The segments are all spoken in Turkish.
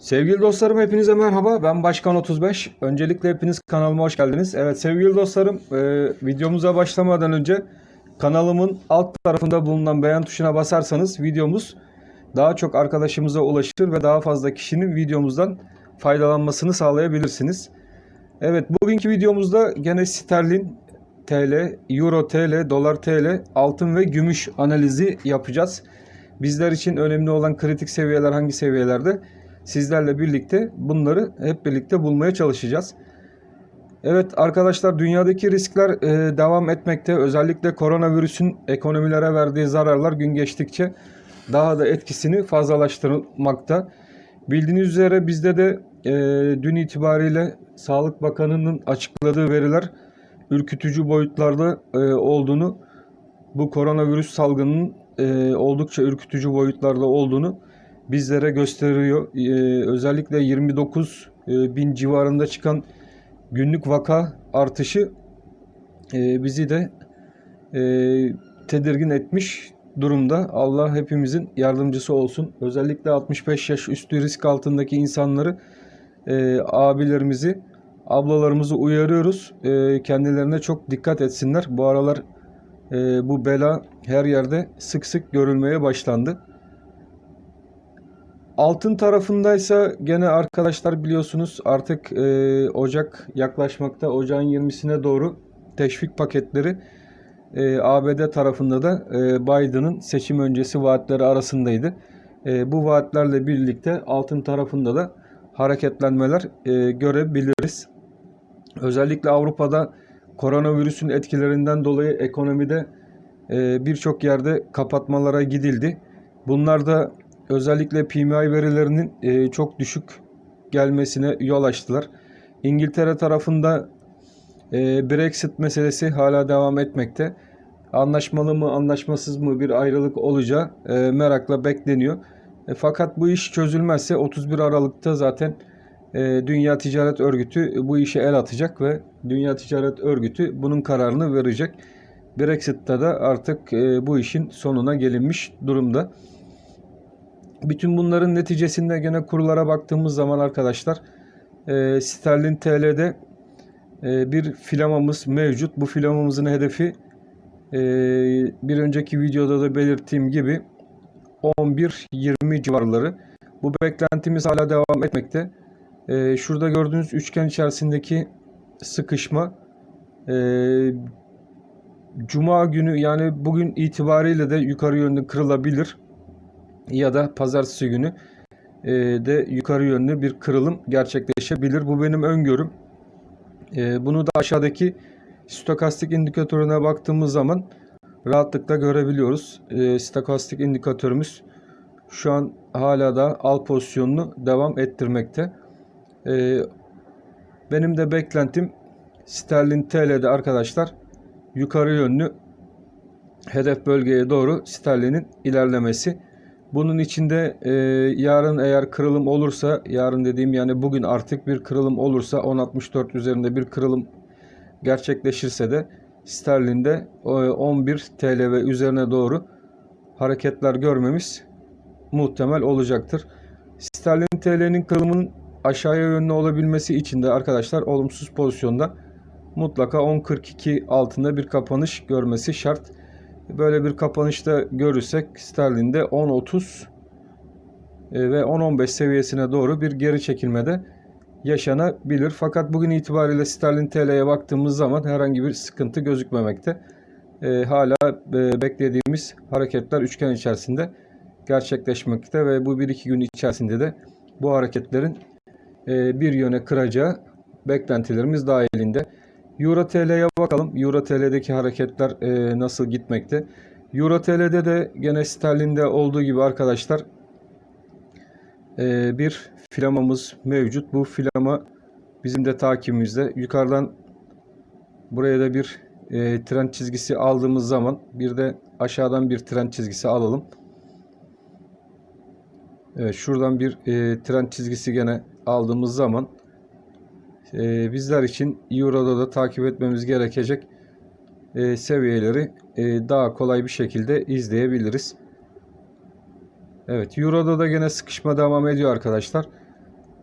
Sevgili dostlarım hepinize merhaba. Ben Başkan 35. Öncelikle hepiniz kanalıma hoş geldiniz. Evet sevgili dostlarım e, videomuza başlamadan önce kanalımın alt tarafında bulunan beğen tuşuna basarsanız videomuz daha çok arkadaşımıza ulaşır ve daha fazla kişinin videomuzdan faydalanmasını sağlayabilirsiniz. Evet bugünkü videomuzda gene sterlin TL, euro TL, dolar TL, altın ve gümüş analizi yapacağız. Bizler için önemli olan kritik seviyeler hangi seviyelerde? Sizlerle birlikte bunları hep birlikte bulmaya çalışacağız. Evet arkadaşlar dünyadaki riskler e, devam etmekte. Özellikle koronavirüsün ekonomilere verdiği zararlar gün geçtikçe daha da etkisini fazlalaştırmakta. Bildiğiniz üzere bizde de e, dün itibariyle Sağlık Bakanı'nın açıkladığı veriler ürkütücü boyutlarda e, olduğunu, bu koronavirüs salgının e, oldukça ürkütücü boyutlarda olduğunu bizlere gösteriyor. Ee, özellikle 29 e, bin civarında çıkan günlük vaka artışı e, bizi de e, tedirgin etmiş durumda. Allah hepimizin yardımcısı olsun. Özellikle 65 yaş üstü risk altındaki insanları, abilerimizi, ablalarımızı uyarıyoruz. Kendilerine çok dikkat etsinler. Bu aralar bu bela her yerde sık sık görülmeye başlandı. Altın tarafındaysa gene arkadaşlar biliyorsunuz artık e, Ocak yaklaşmakta. Ocağın 20'sine doğru teşvik paketleri e, ABD tarafında da e, Biden'ın seçim öncesi vaatleri arasındaydı. E, bu vaatlerle birlikte altın tarafında da hareketlenmeler e, görebiliriz. Özellikle Avrupa'da koronavirüsün etkilerinden dolayı ekonomide e, birçok yerde kapatmalara gidildi. Bunlar da özellikle PMI verilerinin e, çok düşük gelmesine yol açtılar. İngiltere tarafında e, Brexit meselesi hala devam etmekte. Anlaşmalı mı anlaşmasız mı bir ayrılık olacağı e, merakla bekleniyor. E, fakat bu iş çözülmezse 31 Aralık'ta zaten e, Dünya Ticaret Örgütü bu işe el atacak ve Dünya Ticaret Örgütü bunun kararını verecek. Brexit'te de artık e, bu işin sonuna gelinmiş durumda. Bütün bunların neticesinde gene kurlara baktığımız zaman arkadaşlar e, sterlin TL'de e, bir filamamız mevcut. Bu filamamızın hedefi e, bir önceki videoda da belirttiğim gibi 11-20 civarları. Bu beklentimiz hala devam etmekte. E, şurada gördüğünüz üçgen içerisindeki sıkışma e, Cuma günü yani bugün itibariyle de yukarı yönlü kırılabilir ya da pazartesi günü e, de yukarı yönlü bir kırılım gerçekleşebilir. Bu benim öngörüm. E, bunu da aşağıdaki stokastik indikatörüne baktığımız zaman rahatlıkla görebiliyoruz. E, stokastik indikatörümüz şu an hala da al pozisyonunu devam ettirmekte. benim de beklentim sterlin TL'de arkadaşlar yukarı yönlü hedef bölgeye doğru sterlinin ilerlemesi. Bunun içinde e, yarın eğer kırılım olursa, yarın dediğim yani bugün artık bir kırılım olursa 10.64 üzerinde bir kırılım gerçekleşirse de sterlinde e, 11 TL ve üzerine doğru hareketler görmemiz muhtemel olacaktır. Sterlin TL'nin kırılımının aşağıya yönlü olabilmesi için de arkadaşlar olumsuz pozisyonda mutlaka 10.42 altında bir kapanış görmesi şart. Böyle bir kapanışta görürsek sterlinde 10.30 e, ve 10.15 seviyesine doğru bir geri çekilmede yaşanabilir. Fakat bugün itibariyle sterlin TL'ye baktığımız zaman herhangi bir sıkıntı gözükmemekte. E, hala e, beklediğimiz hareketler üçgen içerisinde gerçekleşmekte ve bu 1-2 gün içerisinde de bu hareketlerin e, bir yöne kıracağı beklentilerimiz dahilinde. Euro TL'ye bakalım. Euro TL'deki hareketler e, nasıl gitmekte? Euro TL'de de gene sterlinde olduğu gibi arkadaşlar e, bir filamamız mevcut. Bu filama bizim de takibimizde. Yukarıdan buraya da bir e, trend çizgisi aldığımız zaman bir de aşağıdan bir trend çizgisi alalım. Evet şuradan bir e, trend çizgisi gene aldığımız zaman e, bizler için Euro'da da takip etmemiz gerekecek e, seviyeleri e, daha kolay bir şekilde izleyebiliriz. Evet Euro'da da gene sıkışma devam ediyor arkadaşlar.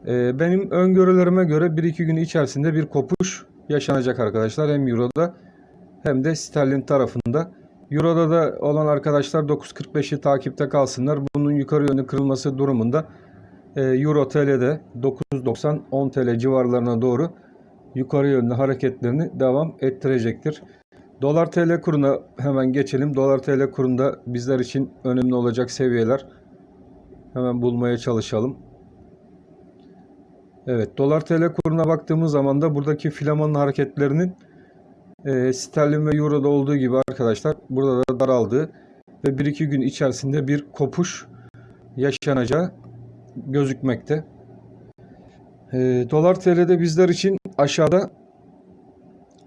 Ee, benim öngörülerime göre 1-2 gün içerisinde bir kopuş yaşanacak arkadaşlar. Hem Euro'da hem de sterlin tarafında. Euro'da da olan arkadaşlar 9.45'i takipte kalsınlar. Bunun yukarı yönlü kırılması durumunda e, Euro TL'de 9.90 10 TL civarlarına doğru yukarı yönlü hareketlerini devam ettirecektir. Dolar TL kuruna hemen geçelim. Dolar TL kurunda bizler için önemli olacak seviyeler hemen bulmaya çalışalım. Evet, dolar TL kuruna baktığımız zaman da buradaki filamanın hareketlerinin e, sterlin ve euroda olduğu gibi arkadaşlar burada da daraldığı ve 1-2 gün içerisinde bir kopuş yaşanacağı gözükmekte. E, dolar TL'de bizler için aşağıda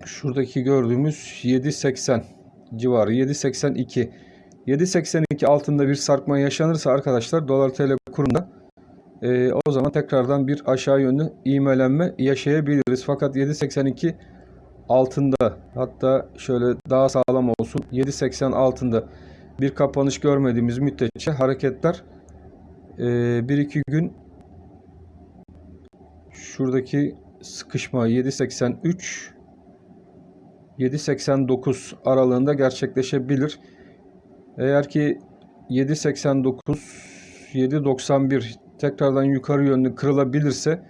şuradaki gördüğümüz 7.80 civarı 7.82 7.82 altında bir sarkma yaşanırsa arkadaşlar dolar TL kurunda e, o zaman tekrardan bir aşağı yönlü ivmelenme yaşayabiliriz. Fakat 7.82 altında hatta şöyle daha sağlam olsun 7.80 altında bir kapanış görmediğimiz müddetçe hareketler e, 1-2 gün şuradaki sıkışma 7.83 7.89 aralığında gerçekleşebilir. Eğer ki 7.89 7.91 tekrardan yukarı yönlü kırılabilirse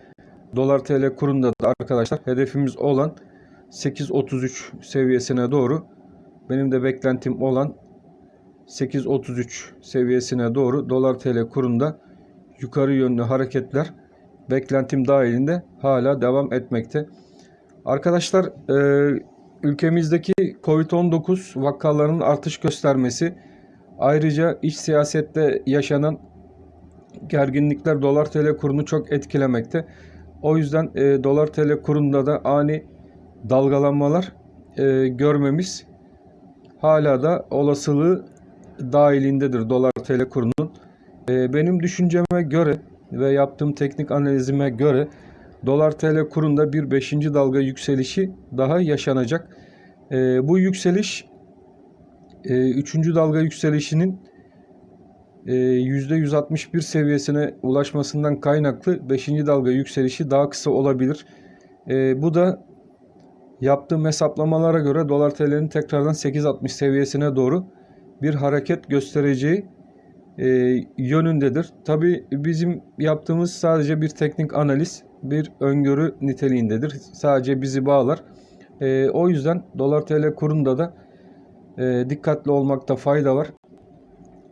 dolar TL kurunda da arkadaşlar hedefimiz olan 8.33 seviyesine doğru benim de beklentim olan 8.33 seviyesine doğru dolar TL kurunda yukarı yönlü hareketler beklentim dahilinde hala devam etmekte. Arkadaşlar e, ülkemizdeki Covid-19 vakalarının artış göstermesi ayrıca iç siyasette yaşanan gerginlikler dolar TL kurunu çok etkilemekte. O yüzden e, dolar TL kurunda da ani dalgalanmalar e, görmemiz hala da olasılığı dahilindedir dolar TL kurunun. E, benim düşünceme göre ve yaptığım teknik analizime göre dolar TL kurunda bir 5. dalga yükselişi daha yaşanacak. E, bu yükseliş 3. E, dalga yükselişinin %161 e, seviyesine ulaşmasından kaynaklı 5. dalga yükselişi daha kısa olabilir. E, bu da yaptığım hesaplamalara göre dolar TL'nin tekrardan 8.60 seviyesine doğru bir hareket göstereceği e, yönündedir. Tabi bizim yaptığımız sadece bir teknik analiz, bir öngörü niteliğindedir. Sadece bizi bağlar. o yüzden dolar TL kurunda da dikkatli olmakta fayda var.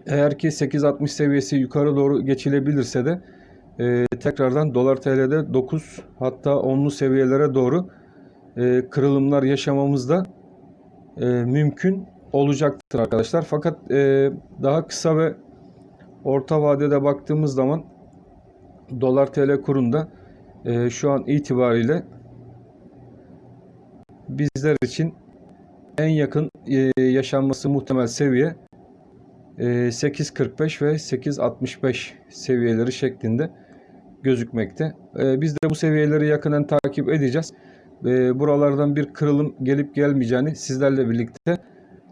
Eğer ki 8.60 seviyesi yukarı doğru geçilebilirse de e, tekrardan dolar TL'de 9 hatta 10'lu seviyelere doğru e, kırılımlar yaşamamız da e, mümkün olacaktır arkadaşlar. Fakat e, daha kısa ve orta vadede baktığımız zaman dolar TL kurunda e, şu an itibariyle bizler için en yakın e, yaşanması muhtemel seviye 8.45 ee, ve 8.65 seviyeleri şeklinde gözükmekte. Ee, biz de bu seviyeleri yakından takip edeceğiz. Ee, buralardan bir kırılım gelip gelmeyeceğini sizlerle birlikte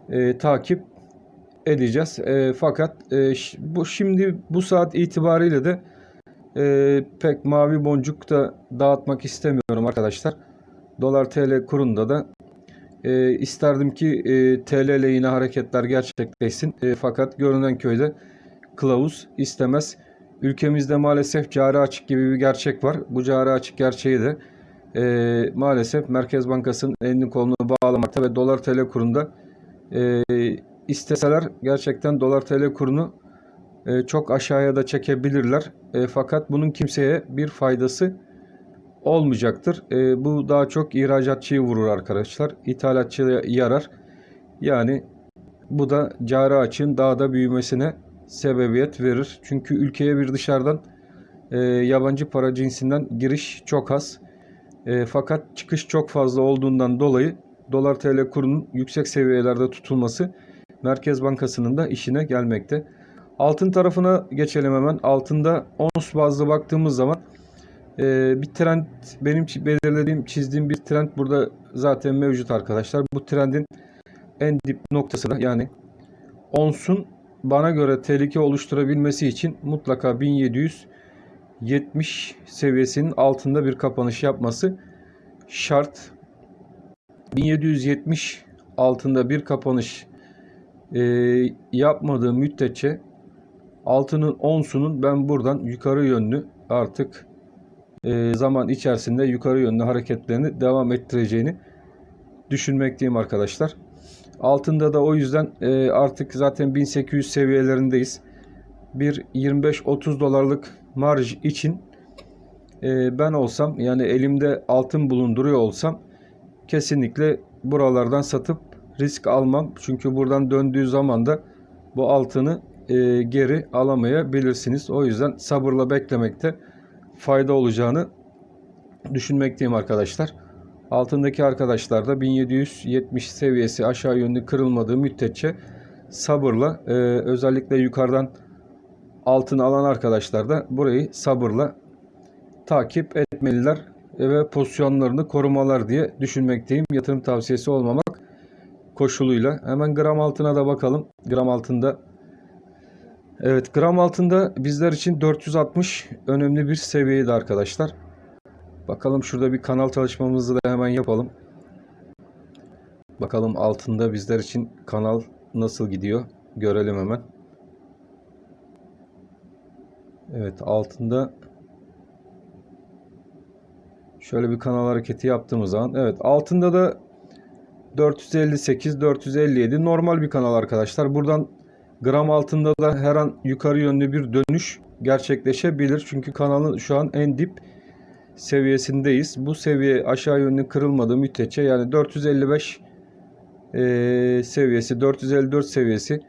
e, takip edeceğiz. Fakat e, bu şimdi bu saat itibariyle de e, pek mavi boncuk da dağıtmak istemiyorum arkadaşlar. Dolar TL kurunda da e, isterdim ki e, TL lehine hareketler gerçekleşsin. E, fakat görünen köyde kılavuz istemez. Ülkemizde maalesef cari açık gibi bir gerçek var. Bu cari açık gerçeği de e, maalesef Merkez Bankası'nın elini kolunu bağlamakta ve dolar TL kurunda e, isteseler gerçekten dolar TL kurunu e, çok aşağıya da çekebilirler. E, fakat bunun kimseye bir faydası olmayacaktır. E, bu daha çok ihracatçıyı vurur arkadaşlar. İthalatçıya yarar. Yani bu da cari açığın daha da büyümesine sebebiyet verir. Çünkü ülkeye bir dışarıdan e, yabancı para cinsinden giriş çok az. E, fakat çıkış çok fazla olduğundan dolayı dolar TL kurunun yüksek seviyelerde tutulması Merkez Bankası'nın da işine gelmekte. Altın tarafına geçelim hemen. Altında ons bazlı baktığımız zaman ee, bir trend benim belirlediğim çizdiğim bir trend burada zaten mevcut arkadaşlar. Bu trendin en dip noktası da yani onsun bana göre tehlike oluşturabilmesi için mutlaka 1700 70 seviyesinin altında bir kapanış yapması şart. 1770 altında bir kapanış e, yapmadığı müddetçe altının onsunun ben buradan yukarı yönlü artık e, zaman içerisinde yukarı yönlü hareketlerini devam ettireceğini düşünmekteyim arkadaşlar. Altında da o yüzden e, artık zaten 1800 seviyelerindeyiz. Bir 25-30 dolarlık marj için e, ben olsam yani elimde altın bulunduruyor olsam kesinlikle buralardan satıp risk almam. Çünkü buradan döndüğü zaman da bu altını e, geri alamayabilirsiniz. O yüzden sabırla beklemekte fayda olacağını düşünmekteyim arkadaşlar. Altındaki arkadaşlar da 1770 seviyesi aşağı yönlü kırılmadığı müddetçe sabırla e, özellikle yukarıdan altın alan arkadaşlar da burayı sabırla takip etmeliler ve pozisyonlarını korumalar diye düşünmekteyim. Yatırım tavsiyesi olmamak koşuluyla. Hemen gram altına da bakalım. Gram altında Evet gram altında bizler için 460 önemli bir seviyeydi arkadaşlar. Bakalım şurada bir kanal çalışmamızı da hemen yapalım. Bakalım altında bizler için kanal nasıl gidiyor görelim hemen. Evet altında şöyle bir kanal hareketi yaptığımız zaman evet altında da 458 457 normal bir kanal arkadaşlar. Buradan gram altında da her an yukarı yönlü bir dönüş gerçekleşebilir. Çünkü kanalın şu an en dip seviyesindeyiz. Bu seviye aşağı yönlü kırılmadığı müddetçe yani 455 e, seviyesi 454 seviyesi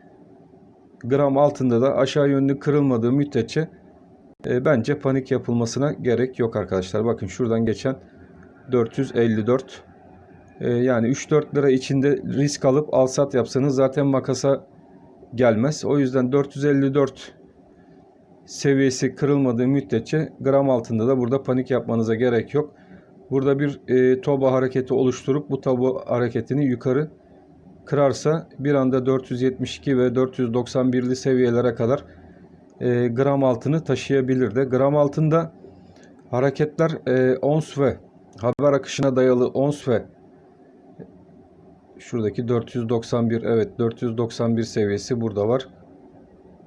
gram altında da aşağı yönlü kırılmadığı müddetçe e, bence panik yapılmasına gerek yok arkadaşlar. Bakın şuradan geçen 454 e, yani 3-4 lira içinde risk alıp alsat yapsanız zaten makasa gelmez. O yüzden 454 seviyesi kırılmadığı müddetçe gram altında da burada panik yapmanıza gerek yok. Burada bir e, toba hareketi oluşturup bu toba hareketini yukarı kırarsa bir anda 472 ve 491'li seviyelere kadar e, gram altını taşıyabilir de. Gram altında hareketler e, ons ve haber akışına dayalı ons ve şuradaki 491 evet 491 seviyesi burada var.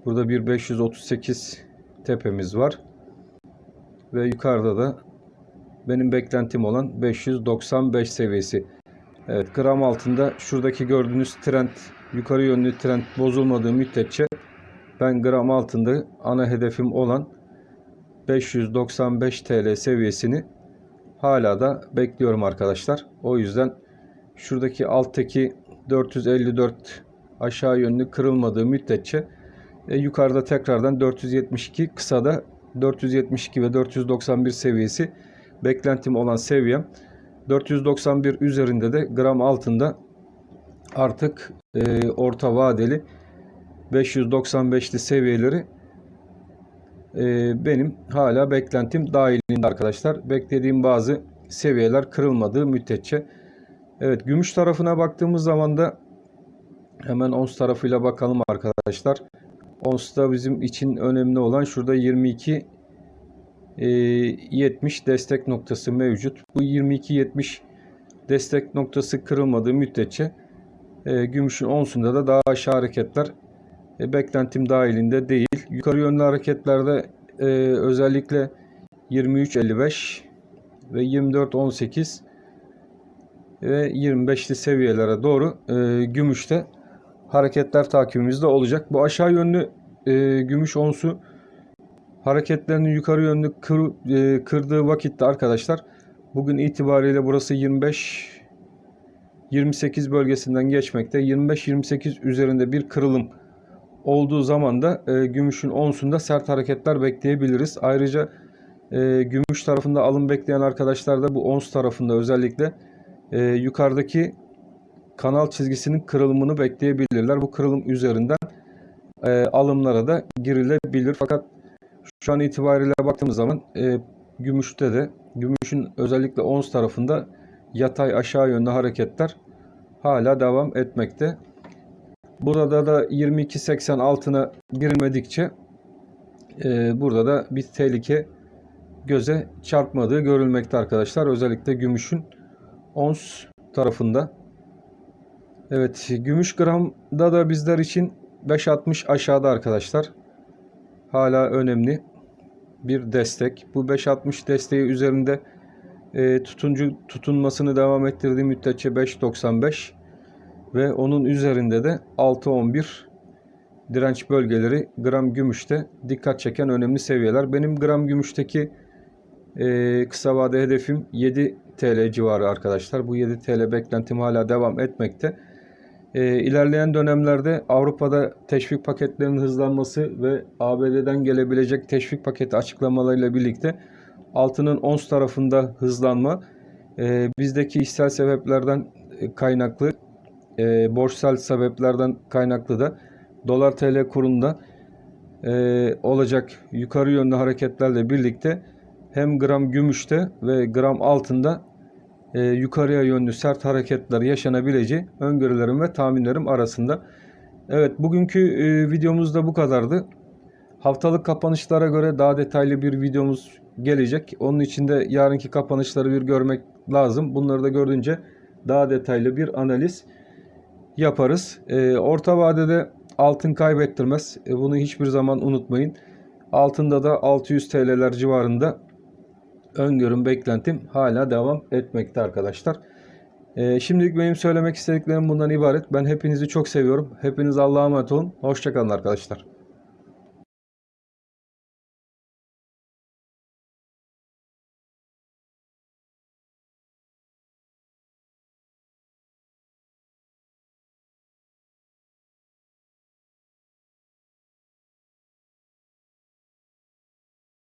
Burada bir 538 tepemiz var. Ve yukarıda da benim beklentim olan 595 seviyesi. Evet gram altında şuradaki gördüğünüz trend yukarı yönlü trend bozulmadığı müddetçe ben gram altında ana hedefim olan 595 TL seviyesini hala da bekliyorum arkadaşlar. O yüzden şuradaki alttaki 454 aşağı yönlü kırılmadığı müddetçe e, yukarıda tekrardan 472 kısada 472 ve 491 seviyesi beklentim olan seviyem. 491 üzerinde de gram altında artık e, orta vadeli 595'li seviyeleri e, benim hala beklentim dahilinde arkadaşlar. Beklediğim bazı seviyeler kırılmadığı müddetçe. Evet gümüş tarafına baktığımız zaman da hemen ons tarafıyla bakalım arkadaşlar. Ons'ta bizim için önemli olan şurada 22 e, 70 destek noktası mevcut. Bu 22 70 destek noktası kırılmadığı müddetçe e, gümüşün onsunda da daha aşağı hareketler e, beklentim dahilinde değil. Yukarı yönlü hareketlerde e, özellikle 23.55 ve 24.18 ve 25'li seviyelere doğru e, gümüşte hareketler takibimizde olacak. Bu aşağı yönlü e, gümüş onsu hareketlerini yukarı yönlü kır, e, kırdığı vakitte arkadaşlar bugün itibariyle burası 25 28 bölgesinden geçmekte. 25-28 üzerinde bir kırılım olduğu zaman da e, gümüşün onsunda sert hareketler bekleyebiliriz. Ayrıca e, gümüş tarafında alım bekleyen arkadaşlar da bu ons tarafında özellikle e, yukarıdaki kanal çizgisinin kırılımını bekleyebilirler. Bu kırılım üzerinden e, alımlara da girilebilir. Fakat şu an itibariyle baktığımız zaman e, gümüşte de gümüşün özellikle ons tarafında yatay aşağı yönlü hareketler hala devam etmekte. Burada da 22.80 altına girmedikçe e, burada da bir tehlike göze çarpmadığı görülmekte arkadaşlar. Özellikle gümüşün ons tarafında. Evet, gümüş gramda da bizler için 5.60 aşağıda arkadaşlar. Hala önemli bir destek. Bu 5.60 desteği üzerinde e, tutuncu tutunmasını devam ettirdiği müddetçe 5.95 ve onun üzerinde de 6.11 direnç bölgeleri gram gümüşte dikkat çeken önemli seviyeler. Benim gram gümüşteki e, kısa vade hedefim 7 TL civarı arkadaşlar. Bu 7 TL beklentim hala devam etmekte. E, ilerleyen dönemlerde Avrupa'da teşvik paketlerinin hızlanması ve ABD'den gelebilecek teşvik paketi açıklamalarıyla birlikte altının ons tarafında hızlanma e, bizdeki işsel sebeplerden e, kaynaklı e, borçsal sebeplerden kaynaklı da dolar TL kurunda e, olacak yukarı yönlü hareketlerle birlikte hem gram gümüşte ve gram altında e, yukarıya yönlü sert hareketler yaşanabileceği öngörülerim ve tahminlerim arasında. Evet bugünkü e, videomuz da bu kadardı. Haftalık kapanışlara göre daha detaylı bir videomuz gelecek. Onun için de yarınki kapanışları bir görmek lazım. Bunları da gördüğünce daha detaylı bir analiz yaparız. E, orta vadede altın kaybettirmez. E, bunu hiçbir zaman unutmayın. Altında da 600 TL'ler civarında öngörüm beklentim hala devam etmekte arkadaşlar. E, şimdilik benim söylemek istediklerim bundan ibaret. Ben hepinizi çok seviyorum. Hepiniz Allah'a emanet olun. Hoşçakalın arkadaşlar.